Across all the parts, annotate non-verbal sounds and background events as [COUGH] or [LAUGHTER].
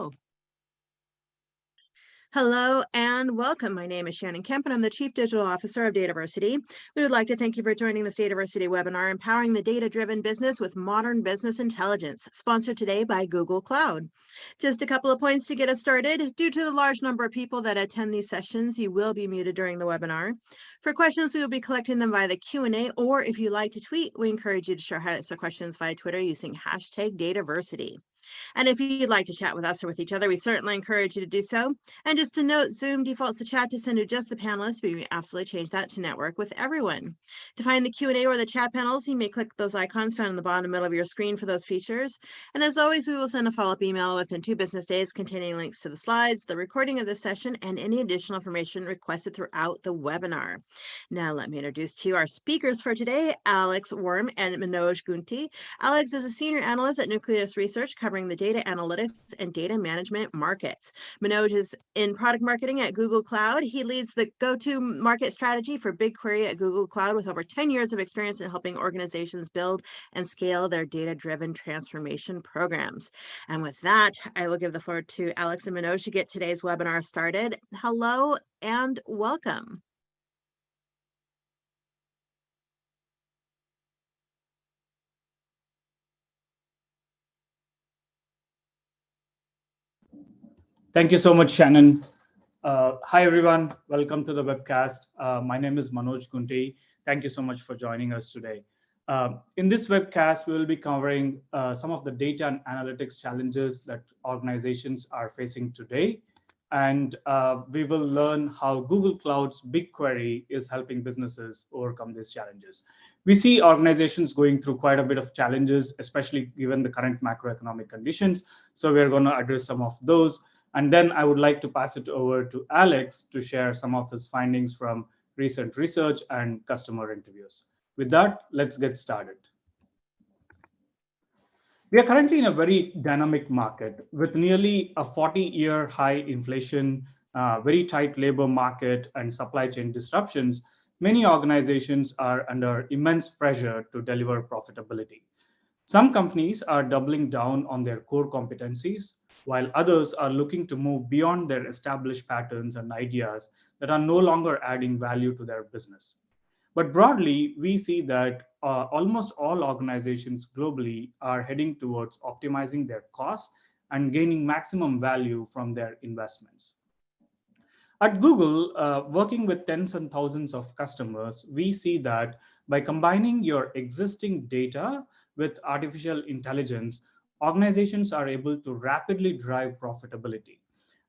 Oh. Hello and welcome. My name is Shannon Kemp and I'm the Chief Digital Officer of Dataversity. We would like to thank you for joining this Dataversity webinar, Empowering the Data-Driven Business with Modern Business Intelligence, sponsored today by Google Cloud. Just a couple of points to get us started. Due to the large number of people that attend these sessions, you will be muted during the webinar. For questions, we will be collecting them via the Q&A, or if you like to tweet, we encourage you to share highlights or questions via Twitter using hashtag Dataversity. And if you'd like to chat with us or with each other, we certainly encourage you to do so. And just to note, Zoom defaults the chat to send to just the panelists, but we absolutely change that to network with everyone. To find the Q&A or the chat panels, you may click those icons found in the bottom middle of your screen for those features. And as always, we will send a follow-up email within two business days containing links to the slides, the recording of this session, and any additional information requested throughout the webinar. Now, let me introduce to you our speakers for today, Alex Wurm and Manoj Gunti. Alex is a senior analyst at Nucleus Research, covering the data analytics and data management markets. Manoj is in product marketing at Google Cloud. He leads the go-to market strategy for BigQuery at Google Cloud with over 10 years of experience in helping organizations build and scale their data-driven transformation programs. And with that, I will give the floor to Alex and Manoj to get today's webinar started. Hello and welcome. Thank you so much, Shannon. Uh, hi, everyone. Welcome to the webcast. Uh, my name is Manoj Gunti. Thank you so much for joining us today. Uh, in this webcast, we will be covering uh, some of the data and analytics challenges that organizations are facing today. And uh, we will learn how Google Cloud's BigQuery is helping businesses overcome these challenges. We see organizations going through quite a bit of challenges, especially given the current macroeconomic conditions. So we're going to address some of those. And then I would like to pass it over to Alex to share some of his findings from recent research and customer interviews. With that, let's get started. We are currently in a very dynamic market with nearly a 40-year high inflation, uh, very tight labor market, and supply chain disruptions. Many organizations are under immense pressure to deliver profitability. Some companies are doubling down on their core competencies, while others are looking to move beyond their established patterns and ideas that are no longer adding value to their business. But broadly, we see that uh, almost all organizations globally are heading towards optimizing their costs and gaining maximum value from their investments. At Google, uh, working with tens and thousands of customers, we see that by combining your existing data with artificial intelligence, organizations are able to rapidly drive profitability.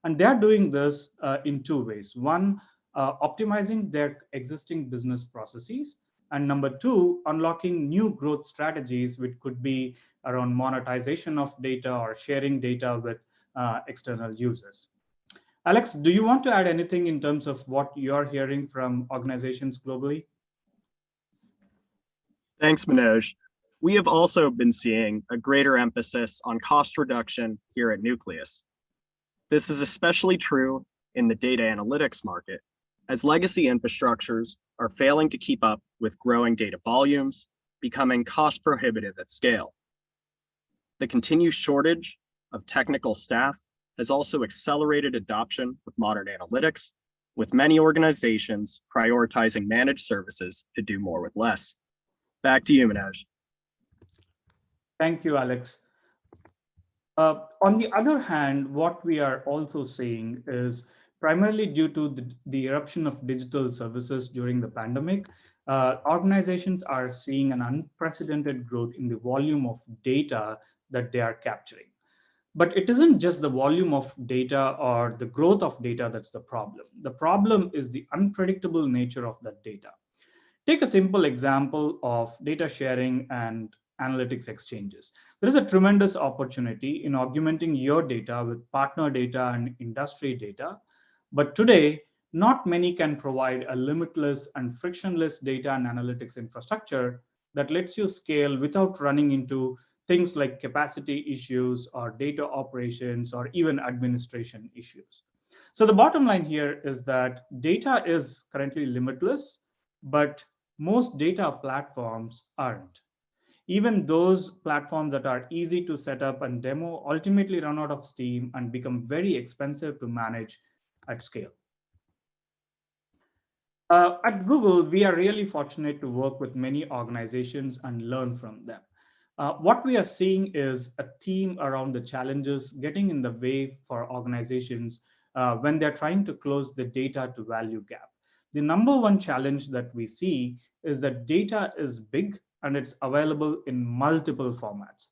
And they're doing this uh, in two ways. One, uh, optimizing their existing business processes. And number two, unlocking new growth strategies, which could be around monetization of data or sharing data with uh, external users. Alex, do you want to add anything in terms of what you're hearing from organizations globally? Thanks, Manoj we have also been seeing a greater emphasis on cost reduction here at Nucleus. This is especially true in the data analytics market, as legacy infrastructures are failing to keep up with growing data volumes, becoming cost prohibitive at scale. The continued shortage of technical staff has also accelerated adoption of modern analytics, with many organizations prioritizing managed services to do more with less. Back to you, Manoj. Thank you, Alex. Uh, on the other hand, what we are also seeing is primarily due to the, the eruption of digital services during the pandemic, uh, organizations are seeing an unprecedented growth in the volume of data that they are capturing. But it isn't just the volume of data or the growth of data that's the problem. The problem is the unpredictable nature of that data. Take a simple example of data sharing and analytics exchanges. There is a tremendous opportunity in augmenting your data with partner data and industry data. But today, not many can provide a limitless and frictionless data and analytics infrastructure that lets you scale without running into things like capacity issues or data operations or even administration issues. So the bottom line here is that data is currently limitless, but most data platforms aren't. Even those platforms that are easy to set up and demo ultimately run out of steam and become very expensive to manage at scale. Uh, at Google, we are really fortunate to work with many organizations and learn from them. Uh, what we are seeing is a theme around the challenges getting in the way for organizations uh, when they're trying to close the data to value gap. The number one challenge that we see is that data is big and it's available in multiple formats.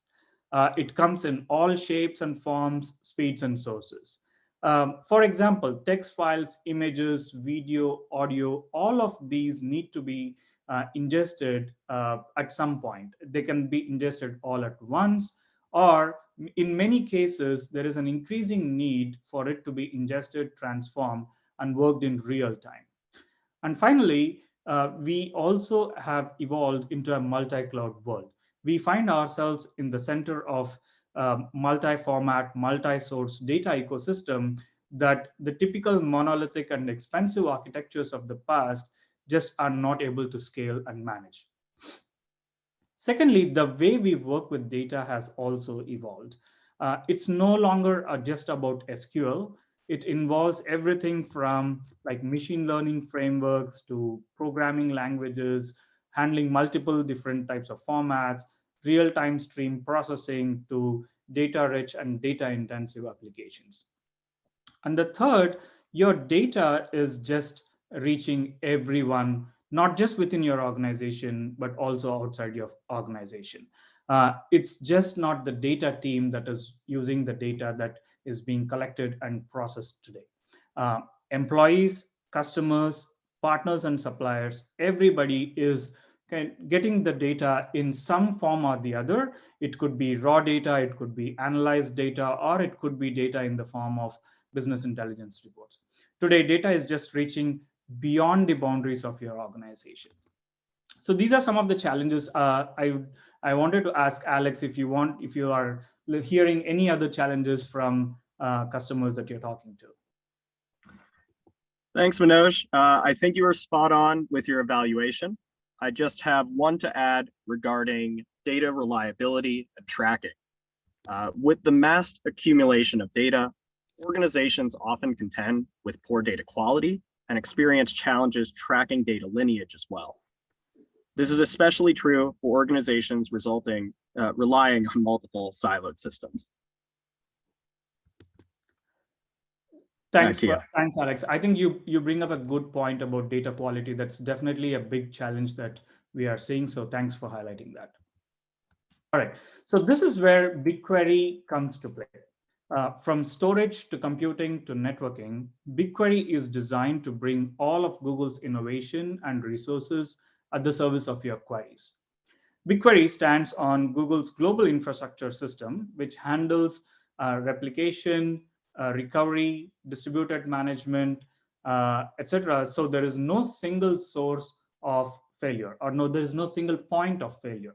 Uh, it comes in all shapes and forms, speeds and sources. Um, for example, text files, images, video, audio, all of these need to be uh, ingested uh, at some point. They can be ingested all at once, or in many cases, there is an increasing need for it to be ingested, transformed, and worked in real time. And finally, uh, we also have evolved into a multi-cloud world. We find ourselves in the center of um, multi-format, multi-source data ecosystem that the typical monolithic and expensive architectures of the past just are not able to scale and manage. Secondly, the way we work with data has also evolved. Uh, it's no longer uh, just about SQL. It involves everything from like machine learning frameworks to programming languages, handling multiple different types of formats, real-time stream processing to data-rich and data-intensive applications. And the third, your data is just reaching everyone, not just within your organization, but also outside your organization. Uh, it's just not the data team that is using the data that is being collected and processed today. Uh, employees, customers, partners, and suppliers, everybody is getting the data in some form or the other. It could be raw data, it could be analyzed data, or it could be data in the form of business intelligence reports. Today, data is just reaching beyond the boundaries of your organization. So these are some of the challenges. Uh, I I wanted to ask Alex if you want if you are hearing any other challenges from uh, customers that you're talking to. Thanks, Manoj. Uh, I think you were spot on with your evaluation. I just have one to add regarding data reliability and tracking. Uh, with the mass accumulation of data, organizations often contend with poor data quality and experience challenges tracking data lineage as well. This is especially true for organizations resulting, uh, relying on multiple siloed systems. Thanks, for, thanks, Alex. I think you you bring up a good point about data quality. That's definitely a big challenge that we are seeing. So thanks for highlighting that. All right, so this is where BigQuery comes to play. Uh, from storage to computing to networking, BigQuery is designed to bring all of Google's innovation and resources at the service of your queries. BigQuery stands on Google's global infrastructure system, which handles uh, replication, uh, recovery, distributed management, uh, etc. So there is no single source of failure, or no, there is no single point of failure.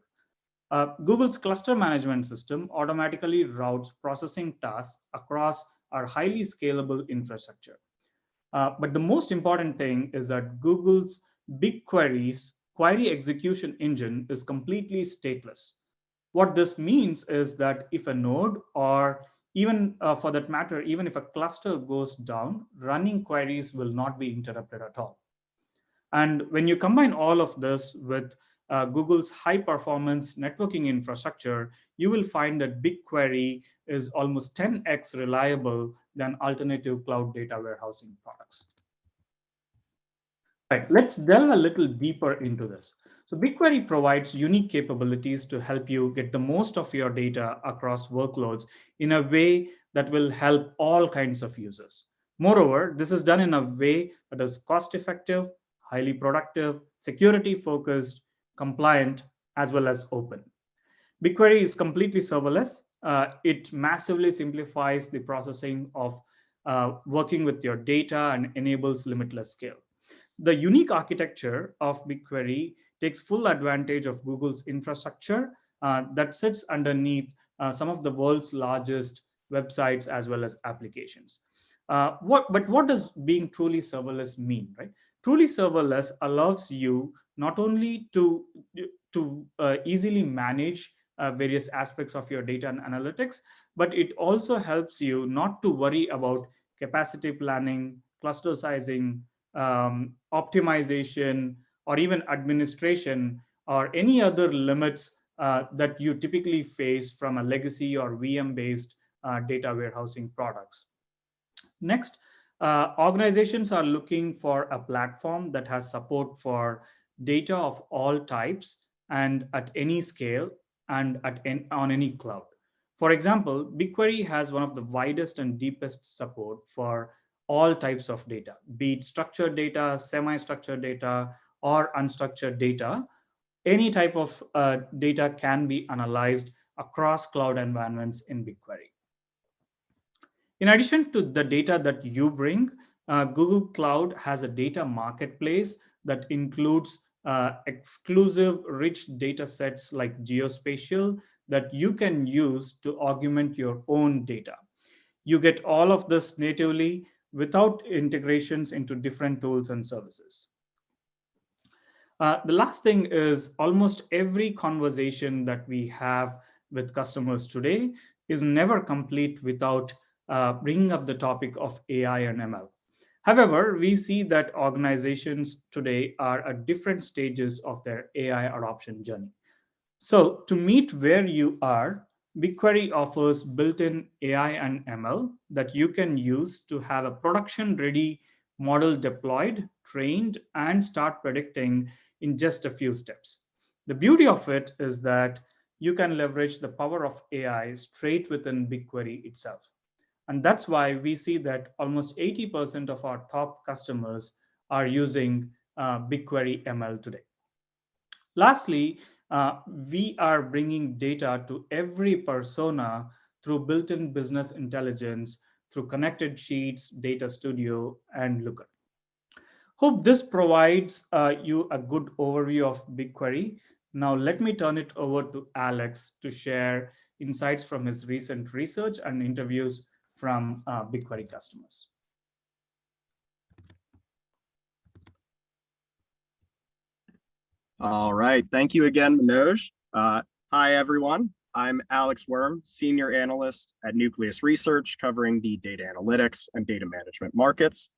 Uh, Google's cluster management system automatically routes processing tasks across our highly scalable infrastructure. Uh, but the most important thing is that Google's BigQuery's query execution engine is completely stateless. What this means is that if a node or even uh, for that matter, even if a cluster goes down, running queries will not be interrupted at all. And when you combine all of this with uh, Google's high performance networking infrastructure, you will find that BigQuery is almost 10x reliable than alternative cloud data warehousing products. Right, let's delve a little deeper into this. So BigQuery provides unique capabilities to help you get the most of your data across workloads in a way that will help all kinds of users. Moreover, this is done in a way that is cost effective, highly productive, security focused, compliant, as well as open. BigQuery is completely serverless. Uh, it massively simplifies the processing of uh, working with your data and enables limitless scale. The unique architecture of BigQuery takes full advantage of Google's infrastructure uh, that sits underneath uh, some of the world's largest websites as well as applications. Uh, what, but what does being truly serverless mean, right? Truly serverless allows you not only to to uh, easily manage uh, various aspects of your data and analytics, but it also helps you not to worry about capacity planning, cluster sizing, um, optimization, or even administration, or any other limits uh, that you typically face from a legacy or VM-based uh, data warehousing products. Next, uh, organizations are looking for a platform that has support for data of all types and at any scale and at on any cloud. For example, BigQuery has one of the widest and deepest support for all types of data, be it structured data, semi-structured data, or unstructured data. Any type of uh, data can be analyzed across cloud environments in BigQuery. In addition to the data that you bring, uh, Google Cloud has a data marketplace that includes uh, exclusive rich data sets like geospatial that you can use to augment your own data. You get all of this natively without integrations into different tools and services. Uh, the last thing is almost every conversation that we have with customers today is never complete without uh, bringing up the topic of AI and ML. However, we see that organizations today are at different stages of their AI adoption journey. So to meet where you are, BigQuery offers built-in AI and ML that you can use to have a production-ready model deployed, trained, and start predicting in just a few steps. The beauty of it is that you can leverage the power of AI straight within BigQuery itself. And that's why we see that almost 80% of our top customers are using uh, BigQuery ML today. Lastly, uh, we are bringing data to every persona through built-in business intelligence, through connected sheets, data studio, and Looker. Hope this provides uh, you a good overview of BigQuery. Now let me turn it over to Alex to share insights from his recent research and interviews from uh, BigQuery customers. All right, thank you again, Manoj. Uh, hi, everyone. I'm Alex Wurm, Senior Analyst at Nucleus Research, covering the data analytics and data management markets.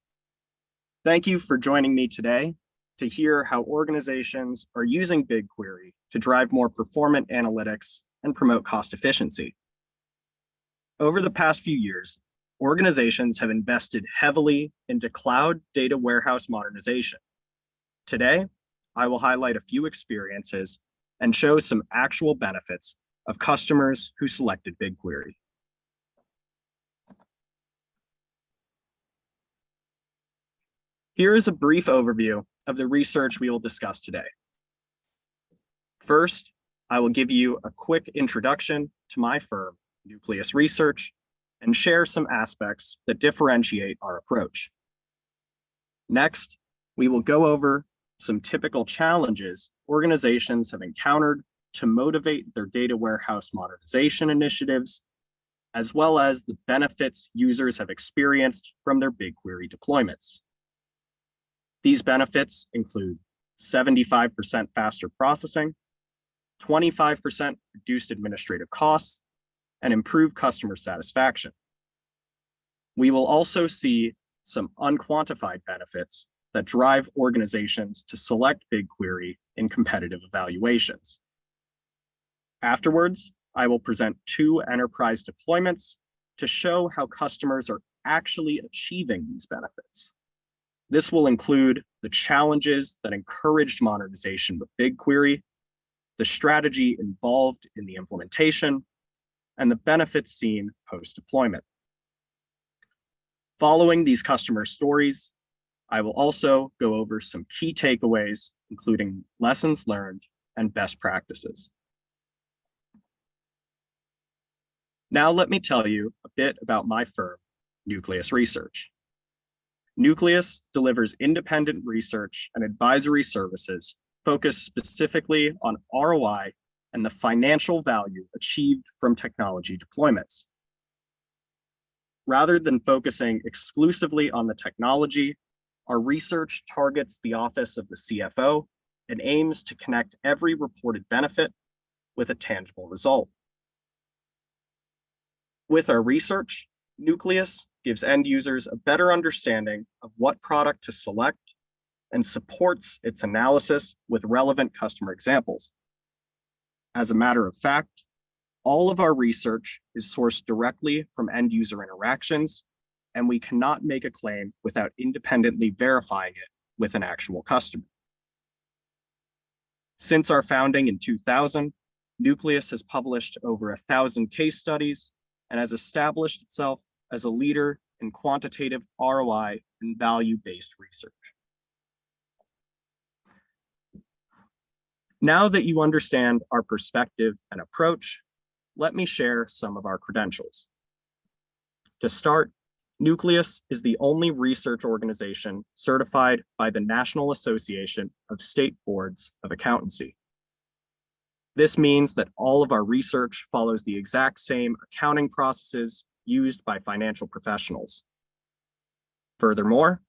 Thank you for joining me today to hear how organizations are using BigQuery to drive more performant analytics and promote cost efficiency. Over the past few years, organizations have invested heavily into cloud data warehouse modernization. Today, I will highlight a few experiences and show some actual benefits of customers who selected BigQuery. Here is a brief overview of the research we will discuss today. First, I will give you a quick introduction to my firm Nucleus Research, and share some aspects that differentiate our approach. Next, we will go over some typical challenges organizations have encountered to motivate their data warehouse modernization initiatives, as well as the benefits users have experienced from their BigQuery deployments. These benefits include 75% faster processing, 25% reduced administrative costs, and improved customer satisfaction. We will also see some unquantified benefits that drive organizations to select BigQuery in competitive evaluations. Afterwards, I will present two enterprise deployments to show how customers are actually achieving these benefits. This will include the challenges that encouraged modernization with BigQuery, the strategy involved in the implementation, and the benefits seen post-deployment. Following these customer stories, I will also go over some key takeaways, including lessons learned and best practices. Now let me tell you a bit about my firm, Nucleus Research. Nucleus delivers independent research and advisory services focused specifically on ROI and the financial value achieved from technology deployments. Rather than focusing exclusively on the technology, our research targets the office of the CFO and aims to connect every reported benefit with a tangible result. With our research, Nucleus gives end users a better understanding of what product to select and supports its analysis with relevant customer examples. As a matter of fact, all of our research is sourced directly from end user interactions, and we cannot make a claim without independently verifying it with an actual customer. Since our founding in 2000, Nucleus has published over a thousand case studies and has established itself as a leader in quantitative ROI and value-based research. Now that you understand our perspective and approach, let me share some of our credentials. To start, Nucleus is the only research organization certified by the National Association of State Boards of Accountancy. This means that all of our research follows the exact same accounting processes used by financial professionals. Furthermore,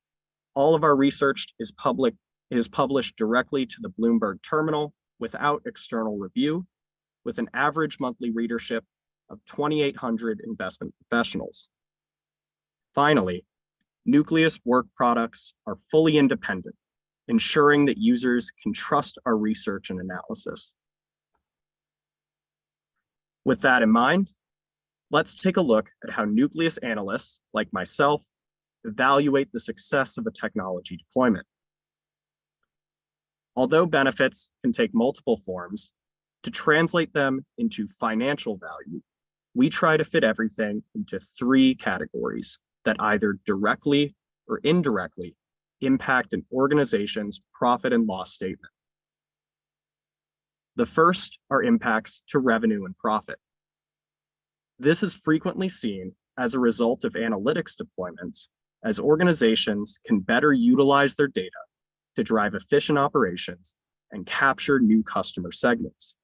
all of our research is public is published directly to the Bloomberg terminal without external review, with an average monthly readership of 2,800 investment professionals. Finally, Nucleus work products are fully independent, ensuring that users can trust our research and analysis. With that in mind, let's take a look at how Nucleus analysts, like myself, evaluate the success of a technology deployment. Although benefits can take multiple forms, to translate them into financial value, we try to fit everything into three categories that either directly or indirectly impact an organization's profit and loss statement. The first are impacts to revenue and profit. This is frequently seen as a result of analytics deployments as organizations can better utilize their data to drive efficient operations and capture new customer segments.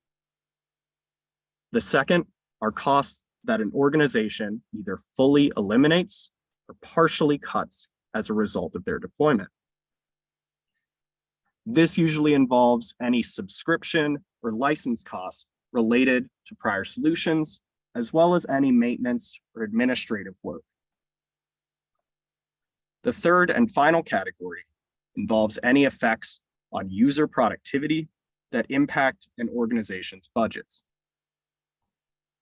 The second are costs that an organization either fully eliminates or partially cuts as a result of their deployment. This usually involves any subscription or license costs related to prior solutions, as well as any maintenance or administrative work. The third and final category involves any effects on user productivity that impact an organization's budgets.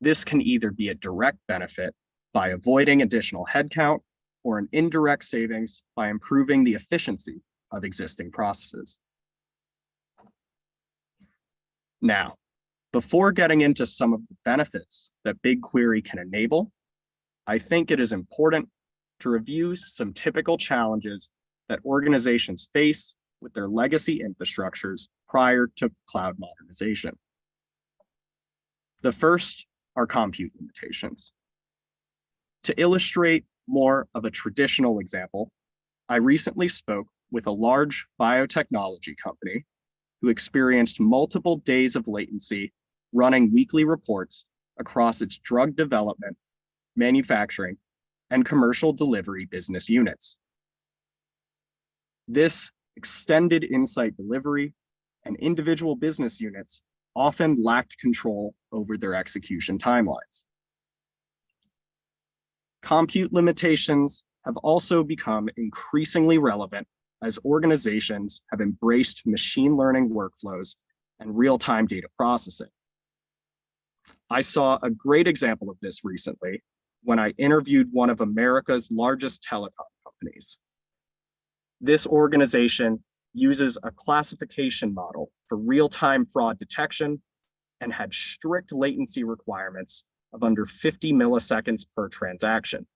This can either be a direct benefit by avoiding additional headcount or an indirect savings by improving the efficiency of existing processes. Now, before getting into some of the benefits that BigQuery can enable, I think it is important to review some typical challenges that organizations face with their legacy infrastructures prior to cloud modernization. The first are compute limitations. To illustrate more of a traditional example, I recently spoke with a large biotechnology company who experienced multiple days of latency running weekly reports across its drug development, manufacturing, and commercial delivery business units. This extended insight delivery and individual business units often lacked control over their execution timelines. Compute limitations have also become increasingly relevant as organizations have embraced machine learning workflows and real-time data processing. I saw a great example of this recently when I interviewed one of America's largest telecom companies. This organization uses a classification model for real-time fraud detection and had strict latency requirements of under 50 milliseconds per transaction.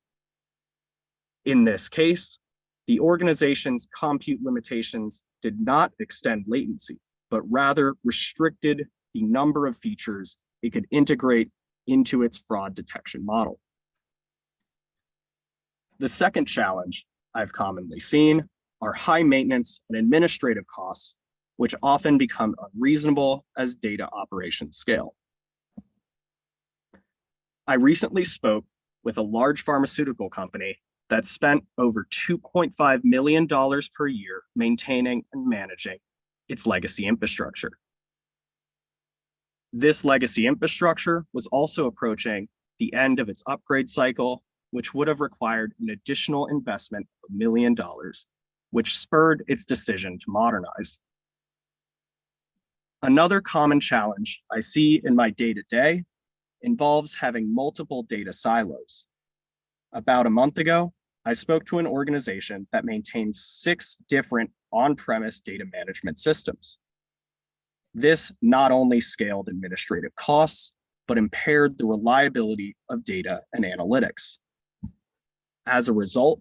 In this case, the organization's compute limitations did not extend latency, but rather restricted the number of features it could integrate into its fraud detection model. The second challenge I've commonly seen are high maintenance and administrative costs, which often become unreasonable as data operations scale. I recently spoke with a large pharmaceutical company that spent over $2.5 million per year maintaining and managing its legacy infrastructure. This legacy infrastructure was also approaching the end of its upgrade cycle, which would have required an additional investment of a million dollars, which spurred its decision to modernize. Another common challenge I see in my day-to-day involves having multiple data silos. About a month ago, I spoke to an organization that maintains six different on-premise data management systems. This not only scaled administrative costs, but impaired the reliability of data and analytics. As a result,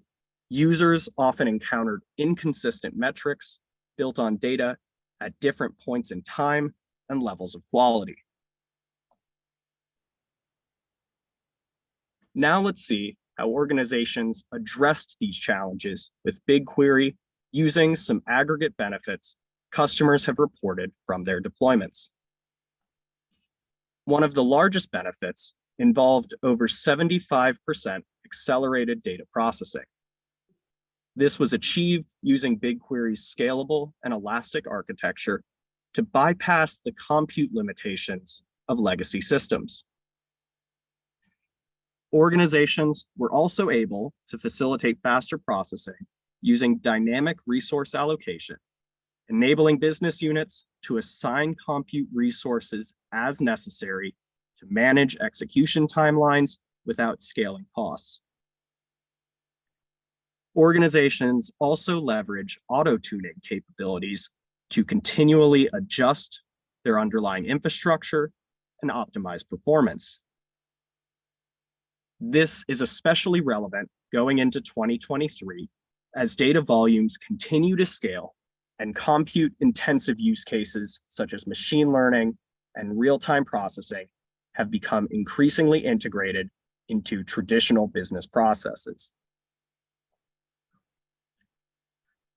users often encountered inconsistent metrics built on data at different points in time and levels of quality. Now let's see how organizations addressed these challenges with BigQuery using some aggregate benefits customers have reported from their deployments. One of the largest benefits involved over 75% accelerated data processing. This was achieved using BigQuery's scalable and elastic architecture to bypass the compute limitations of legacy systems. Organizations were also able to facilitate faster processing using dynamic resource allocation, enabling business units to assign compute resources as necessary to manage execution timelines without scaling costs. Organizations also leverage auto-tuning capabilities to continually adjust their underlying infrastructure and optimize performance. This is especially relevant going into 2023 as data volumes continue to scale and compute intensive use cases such as machine learning and real-time processing have become increasingly integrated into traditional business processes.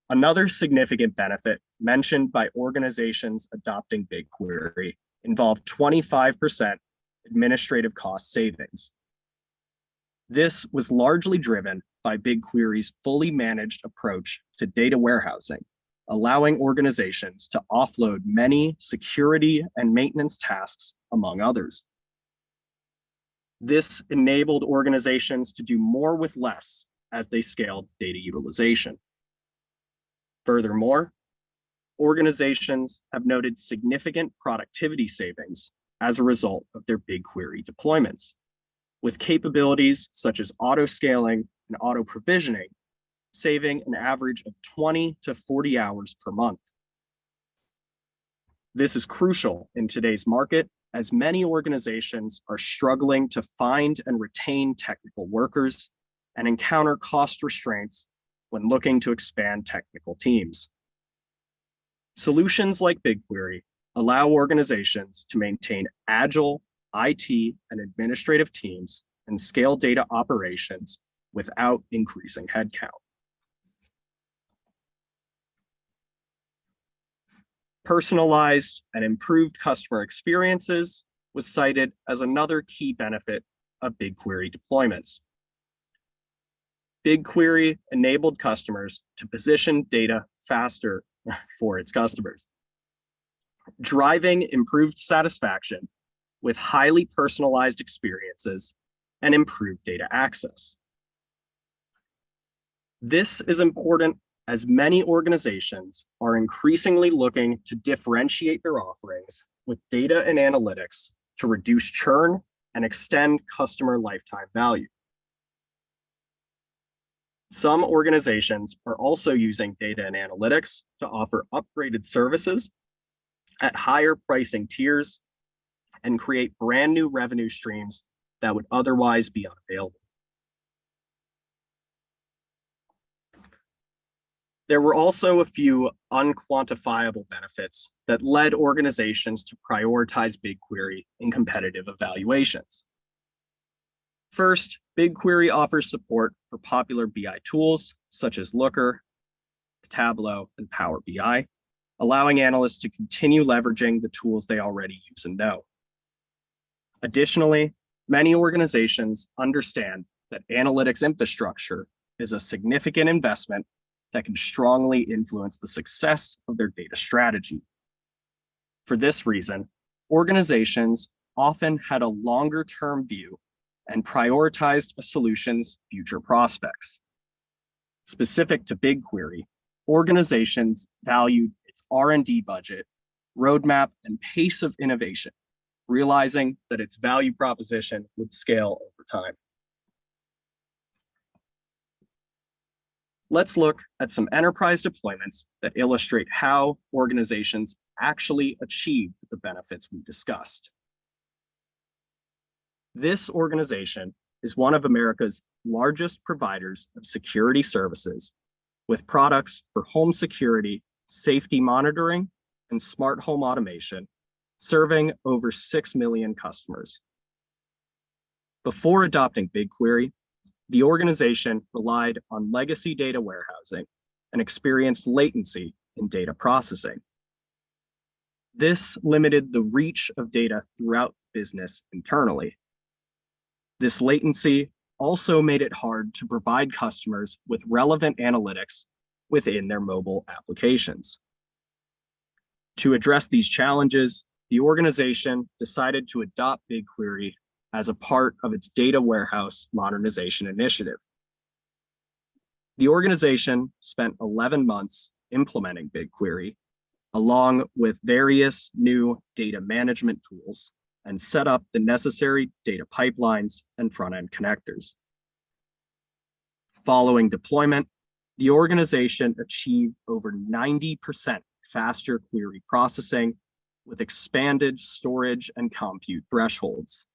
Another significant benefit mentioned by organizations adopting BigQuery involved 25% administrative cost savings. This was largely driven by BigQuery's fully managed approach to data warehousing, allowing organizations to offload many security and maintenance tasks, among others. This enabled organizations to do more with less as they scaled data utilization. Furthermore, organizations have noted significant productivity savings as a result of their BigQuery deployments, with capabilities such as auto-scaling and auto-provisioning, saving an average of 20 to 40 hours per month. This is crucial in today's market as many organizations are struggling to find and retain technical workers and encounter cost restraints when looking to expand technical teams. Solutions like BigQuery allow organizations to maintain agile IT and administrative teams and scale data operations without increasing headcount. Personalized and improved customer experiences was cited as another key benefit of BigQuery deployments. BigQuery enabled customers to position data faster [LAUGHS] for its customers, driving improved satisfaction with highly personalized experiences and improved data access. This is important as many organizations are increasingly looking to differentiate their offerings with data and analytics to reduce churn and extend customer lifetime value. Some organizations are also using data and analytics to offer upgraded services at higher pricing tiers and create brand new revenue streams that would otherwise be unavailable. There were also a few unquantifiable benefits that led organizations to prioritize BigQuery in competitive evaluations. First, BigQuery offers support for popular BI tools such as Looker, Tableau, and Power BI, allowing analysts to continue leveraging the tools they already use and know. Additionally, many organizations understand that analytics infrastructure is a significant investment that can strongly influence the success of their data strategy. For this reason, organizations often had a longer term view and prioritized a solution's future prospects. Specific to BigQuery, organizations valued its R&D budget, roadmap, and pace of innovation, realizing that its value proposition would scale over time. Let's look at some enterprise deployments that illustrate how organizations actually achieve the benefits we discussed. This organization is one of America's largest providers of security services with products for home security, safety monitoring, and smart home automation, serving over 6 million customers. Before adopting BigQuery, the organization relied on legacy data warehousing and experienced latency in data processing. This limited the reach of data throughout business internally. This latency also made it hard to provide customers with relevant analytics within their mobile applications. To address these challenges, the organization decided to adopt BigQuery as a part of its data warehouse modernization initiative. The organization spent 11 months implementing BigQuery, along with various new data management tools, and set up the necessary data pipelines and front-end connectors. Following deployment, the organization achieved over 90% faster query processing with expanded storage and compute thresholds.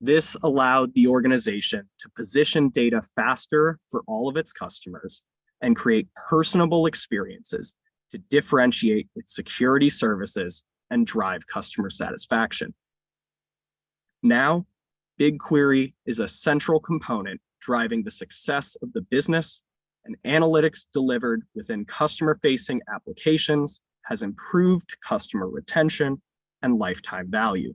This allowed the organization to position data faster for all of its customers and create personable experiences to differentiate its security services and drive customer satisfaction. Now, BigQuery is a central component driving the success of the business and analytics delivered within customer-facing applications has improved customer retention and lifetime value.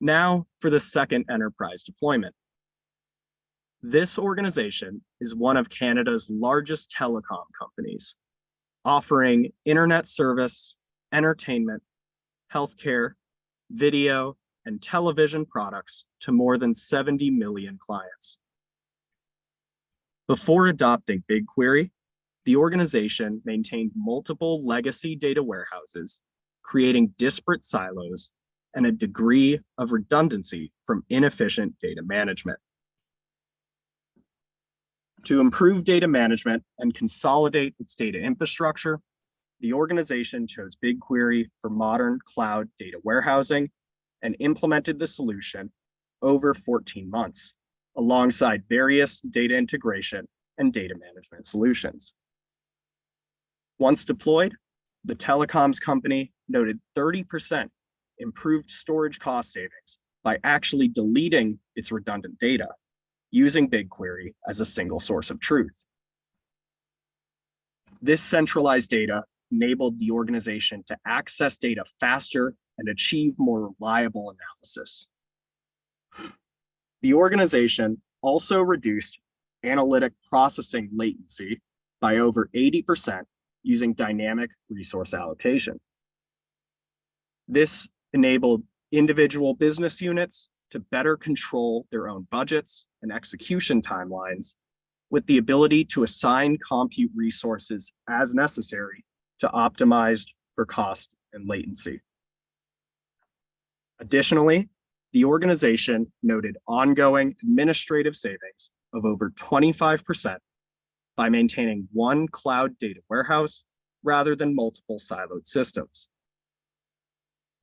Now for the second enterprise deployment. This organization is one of Canada's largest telecom companies, offering internet service, entertainment, healthcare, video, and television products to more than 70 million clients. Before adopting BigQuery, the organization maintained multiple legacy data warehouses, creating disparate silos and a degree of redundancy from inefficient data management. To improve data management and consolidate its data infrastructure, the organization chose BigQuery for modern cloud data warehousing and implemented the solution over 14 months, alongside various data integration and data management solutions. Once deployed, the telecoms company noted 30% improved storage cost savings by actually deleting its redundant data using BigQuery as a single source of truth. This centralized data enabled the organization to access data faster and achieve more reliable analysis. The organization also reduced analytic processing latency by over 80% using dynamic resource allocation. This enabled individual business units to better control their own budgets and execution timelines with the ability to assign compute resources as necessary to optimize for cost and latency. Additionally, the organization noted ongoing administrative savings of over 25% by maintaining one cloud data warehouse rather than multiple siloed systems.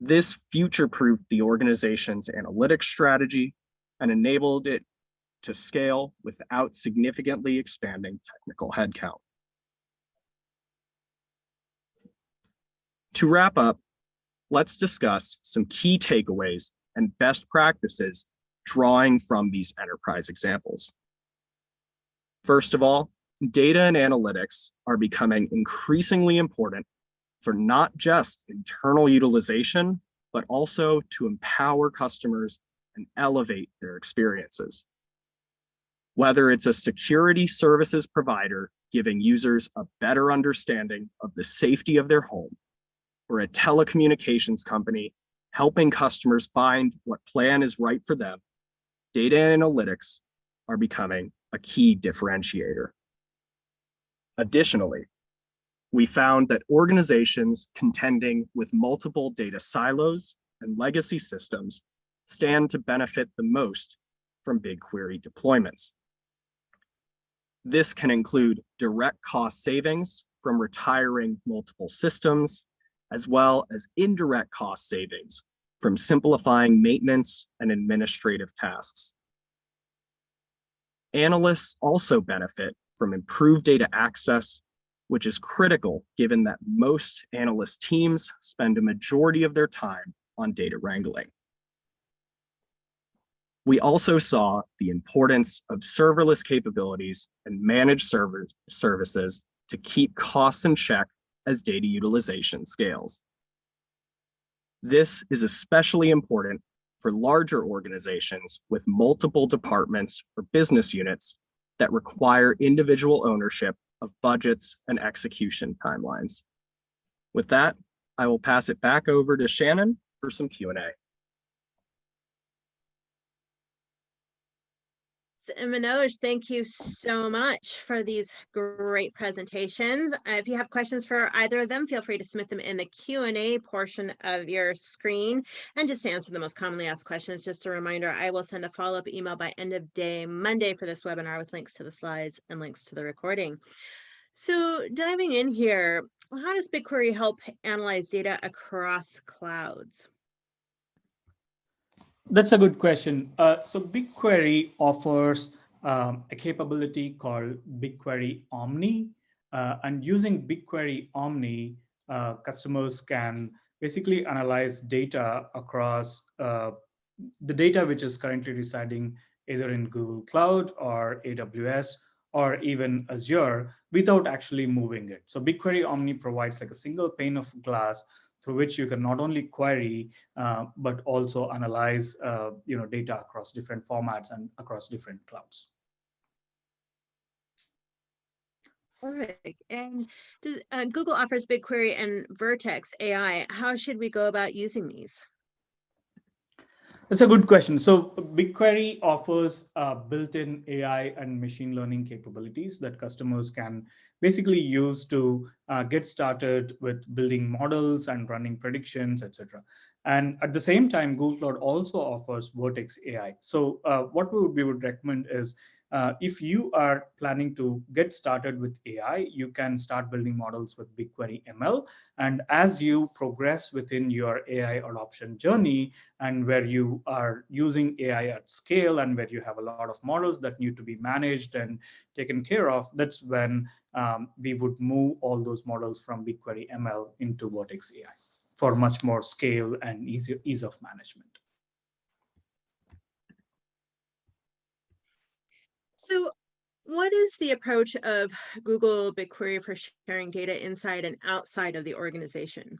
This future-proofed the organization's analytics strategy and enabled it to scale without significantly expanding technical headcount. To wrap up, let's discuss some key takeaways and best practices drawing from these enterprise examples. First of all, data and analytics are becoming increasingly important for not just internal utilization, but also to empower customers and elevate their experiences. Whether it's a security services provider giving users a better understanding of the safety of their home, or a telecommunications company helping customers find what plan is right for them, data and analytics are becoming a key differentiator. Additionally, we found that organizations contending with multiple data silos and legacy systems stand to benefit the most from BigQuery deployments. This can include direct cost savings from retiring multiple systems, as well as indirect cost savings from simplifying maintenance and administrative tasks. Analysts also benefit from improved data access, which is critical given that most analyst teams spend a majority of their time on data wrangling. We also saw the importance of serverless capabilities and managed server services to keep costs in check as data utilization scales. This is especially important for larger organizations with multiple departments or business units that require individual ownership of budgets and execution timelines. With that, I will pass it back over to Shannon for some Q&A. And Manoj, thank you so much for these great presentations. Uh, if you have questions for either of them, feel free to submit them in the Q&A portion of your screen and just to answer the most commonly asked questions. Just a reminder, I will send a follow-up email by end of day Monday for this webinar with links to the slides and links to the recording. So diving in here, how does BigQuery help analyze data across clouds? That's a good question. Uh, so BigQuery offers um, a capability called BigQuery Omni. Uh, and using BigQuery Omni, uh, customers can basically analyze data across uh, the data which is currently residing either in Google Cloud or AWS or even Azure without actually moving it. So BigQuery Omni provides like a single pane of glass through which you can not only query, uh, but also analyze uh, you know, data across different formats and across different clouds. Perfect. And does, uh, Google offers BigQuery and Vertex AI. How should we go about using these? That's a good question. So BigQuery offers uh, built-in AI and machine learning capabilities that customers can basically use to uh, get started with building models and running predictions, etc. And at the same time, Google Cloud also offers Vertex AI. So uh, what we would, we would recommend is uh, if you are planning to get started with AI, you can start building models with BigQuery ML. And as you progress within your AI adoption journey and where you are using AI at scale and where you have a lot of models that need to be managed and taken care of, that's when um, we would move all those models from BigQuery ML into Vertex AI for much more scale and ease, ease of management. So what is the approach of Google BigQuery for sharing data inside and outside of the organization?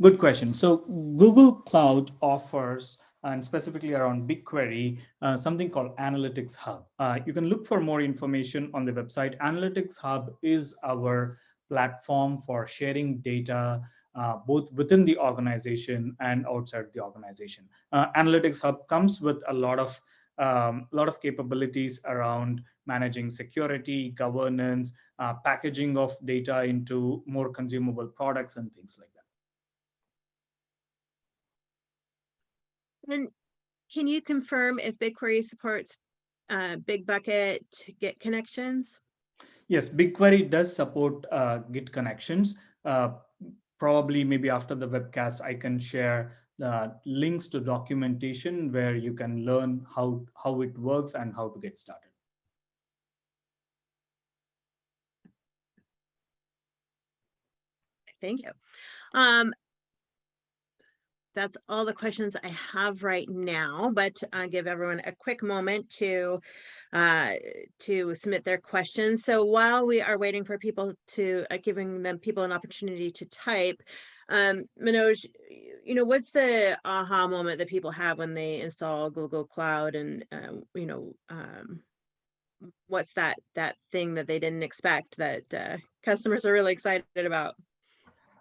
Good question. So Google Cloud offers, and specifically around BigQuery, uh, something called Analytics Hub. Uh, you can look for more information on the website. Analytics Hub is our platform for sharing data uh, both within the organization and outside the organization. Uh, Analytics Hub comes with a lot of um, a lot of capabilities around managing security, governance, uh, packaging of data into more consumable products and things like that. And can you confirm if BigQuery supports uh, Bitbucket Git connections? Yes, BigQuery does support uh, Git connections. Uh, probably maybe after the webcast, I can share uh, links to documentation where you can learn how, how it works and how to get started. Thank you. Um, that's all the questions I have right now, but I'll give everyone a quick moment to uh, to submit their questions. So while we are waiting for people to uh, giving them people an opportunity to type, um, Manoj, you know, what's the aha moment that people have when they install Google Cloud and, uh, you know, um, what's that that thing that they didn't expect that uh, customers are really excited about?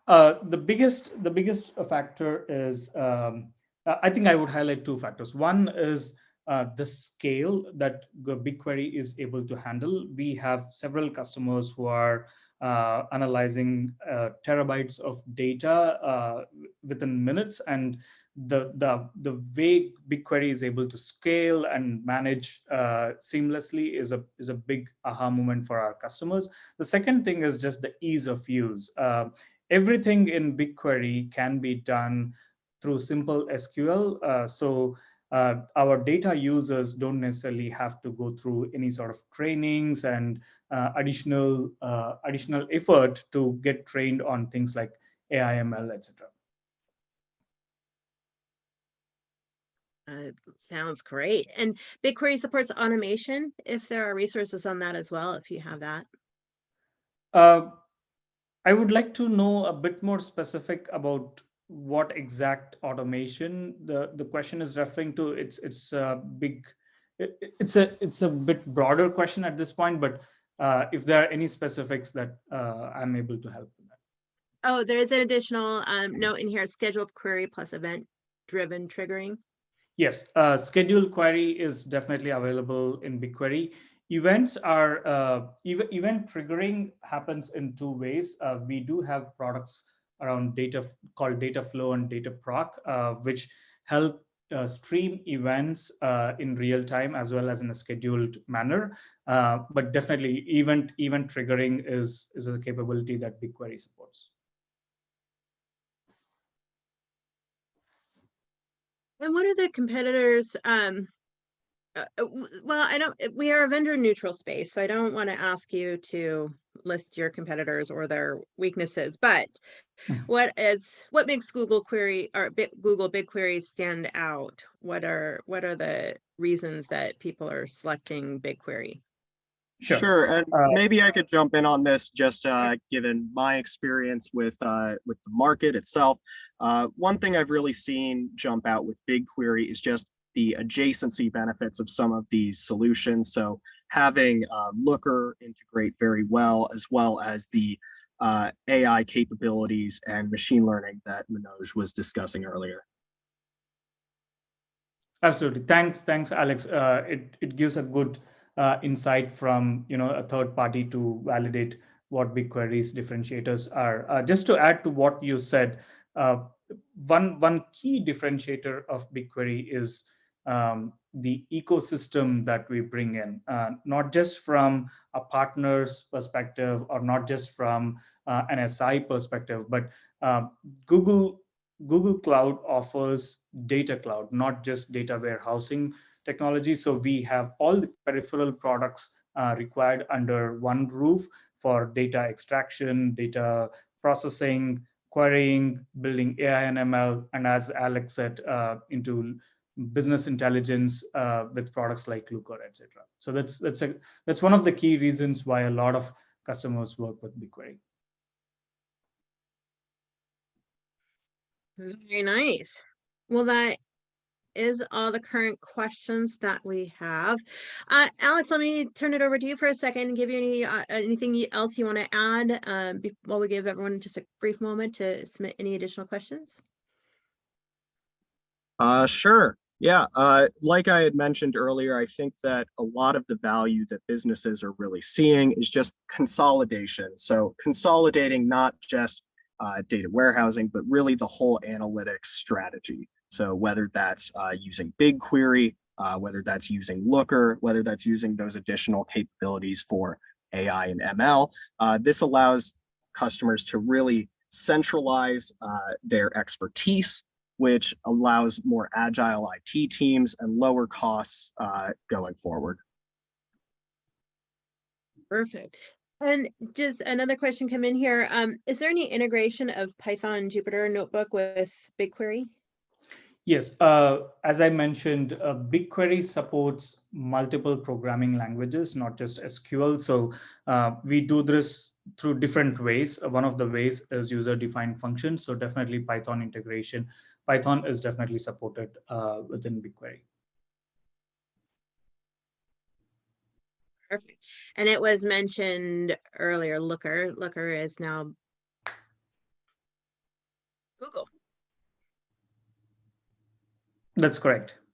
Uh, the biggest the biggest factor is um, I think I would highlight two factors. One is uh, the scale that BigQuery is able to handle. We have several customers who are uh, analyzing uh, terabytes of data uh, within minutes, and the the the way BigQuery is able to scale and manage uh, seamlessly is a is a big aha moment for our customers. The second thing is just the ease of use. Uh, everything in BigQuery can be done through simple SQL. Uh, so uh, our data users don't necessarily have to go through any sort of trainings and uh, additional uh, additional effort to get trained on things like AIML, etc. Uh, sounds great. And BigQuery supports automation if there are resources on that as well, if you have that. Uh, I would like to know a bit more specific about what exact automation the, the question is referring to. It's it's a big, it, it's a it's a bit broader question at this point, but uh, if there are any specifics that uh, I'm able to help with that. Oh, there is an additional um, note in here, scheduled query plus event driven triggering. Yes, uh, scheduled query is definitely available in BigQuery. Events are, uh, ev event triggering happens in two ways. Uh, we do have products around data called Dataflow and Dataproc, uh, which help uh, stream events uh, in real time as well as in a scheduled manner. Uh, but definitely event event triggering is, is a capability that BigQuery supports. And what are the competitors? Um, uh, uh well, I don't, we are a vendor neutral space, so I don't want to ask you to list your competitors or their weaknesses, but Hmm. what is, what makes Google query or Big, Google BigQuery stand out? What are, what are the reasons that people are selecting BigQuery? Sure. Sure, and Uh, maybe I could jump in on this, just uh, given my experience with uh, with the market itself. Uh, one thing I've really seen jump out with BigQuery is just the adjacency benefits of some of these solutions. So having uh, Looker integrate very well, as well as the uh, AI capabilities and machine learning that Manoj was discussing earlier. Absolutely. Thanks, thanks, Alex. Uh, it it gives a good uh, insight from you know a third party to validate what BigQuery's differentiators are. Uh, just to add to what you said, uh, one one key differentiator of BigQuery is um, the ecosystem that we bring in, uh, not just from a partner's perspective or not just from uh, an SI perspective, but uh, Google Google Cloud offers data cloud, not just data warehousing technology. So we have all the peripheral products uh, required under one roof for data extraction, data processing, querying, building AI and ML, and as Alex said, uh, into business intelligence uh, with products like Looker, etc. So that's that's a that's one of the key reasons why a lot of customers work with BigQuery. Very nice. Well, that is all the current questions that we have. Uh, Alex, let me turn it over to you for a second and give you any uh, anything else you want to add um, while we give everyone just a brief moment to submit any additional questions. Uh, sure. Yeah, uh, like I had mentioned earlier, I think that a lot of the value that businesses are really seeing is just consolidation. So consolidating not just uh, data warehousing, but really the whole analytics strategy. So whether that's uh, using BigQuery, uh, whether that's using Looker, whether that's using those additional capabilities for AI and ML, uh, this allows customers to really centralize uh, their expertise which allows more agile IT teams and lower costs uh, going forward. Perfect. And just another question come in here. Um, is there any integration of Python Jupyter Notebook with BigQuery? Yes, uh, as I mentioned, uh, BigQuery supports multiple programming languages, not just SQL. So uh, we do this through different ways. one of the ways is user-defined functions. So definitely Python integration Python is definitely supported uh, within BigQuery. Perfect. And it was mentioned earlier, Looker, Looker is now Google. That's correct. [LAUGHS]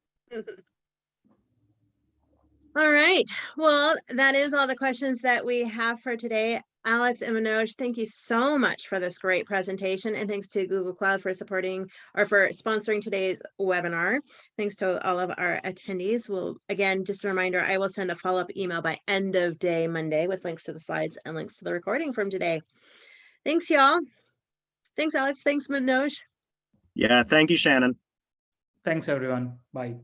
All right, well, that is all the questions that we have for today. Alex and Manoj, thank you so much for this great presentation and thanks to Google Cloud for supporting or for sponsoring today's webinar. Thanks to all of our attendees. Well, again, just a reminder, I will send a follow-up email by end of day Monday with links to the slides and links to the recording from today. Thanks, y'all. Thanks, Alex. Thanks, Manoj. Yeah, thank you, Shannon. Thanks, everyone. Bye.